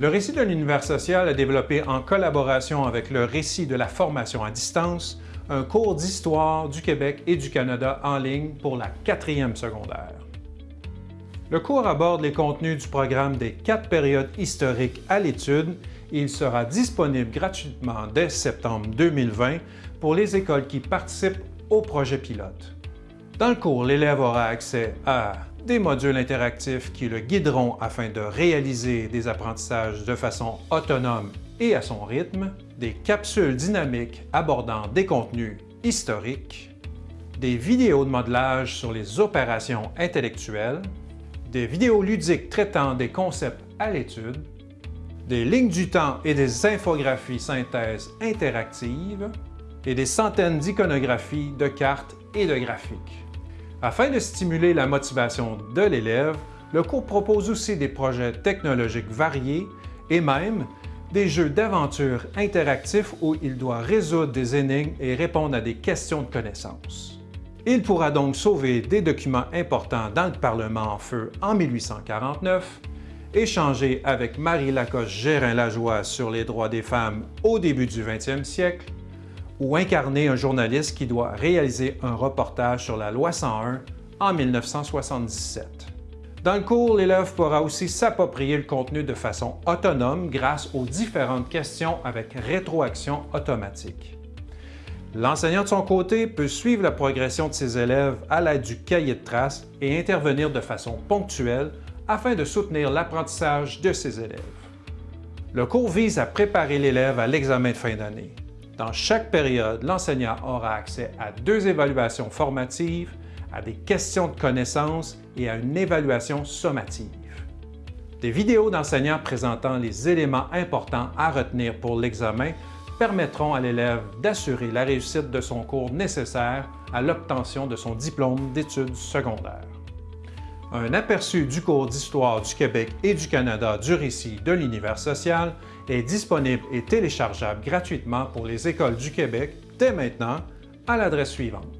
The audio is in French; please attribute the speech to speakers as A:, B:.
A: Le Récit de l'univers social a développé en collaboration avec le Récit de la formation à distance un cours d'histoire du Québec et du Canada en ligne pour la quatrième secondaire. Le cours aborde les contenus du programme des quatre périodes historiques à l'étude et il sera disponible gratuitement dès septembre 2020 pour les écoles qui participent au projet pilote. Dans le cours, l'élève aura accès à des modules interactifs qui le guideront afin de réaliser des apprentissages de façon autonome et à son rythme, des capsules dynamiques abordant des contenus historiques, des vidéos de modelage sur les opérations intellectuelles, des vidéos ludiques traitant des concepts à l'étude, des lignes du temps et des infographies synthèse interactives, et des centaines d'iconographies, de cartes et de graphiques. Afin de stimuler la motivation de l'élève, le cours propose aussi des projets technologiques variés et même des jeux d'aventure interactifs où il doit résoudre des énigmes et répondre à des questions de connaissances. Il pourra donc sauver des documents importants dans le Parlement en feu en 1849, échanger avec Marie Lacoste Gérin-Lajoie sur les droits des femmes au début du 20e siècle, ou incarner un journaliste qui doit réaliser un reportage sur la loi 101 en 1977. Dans le cours, l'élève pourra aussi s'approprier le contenu de façon autonome grâce aux différentes questions avec rétroaction automatique. L'enseignant de son côté peut suivre la progression de ses élèves à l'aide du cahier de traces et intervenir de façon ponctuelle afin de soutenir l'apprentissage de ses élèves. Le cours vise à préparer l'élève à l'examen de fin d'année. Dans chaque période, l'enseignant aura accès à deux évaluations formatives, à des questions de connaissances et à une évaluation sommative. Des vidéos d'enseignants présentant les éléments importants à retenir pour l'examen permettront à l'élève d'assurer la réussite de son cours nécessaire à l'obtention de son diplôme d'études secondaires. Un aperçu du cours d'Histoire du Québec et du Canada du récit de l'univers social est disponible et téléchargeable gratuitement pour les écoles du Québec dès maintenant à l'adresse suivante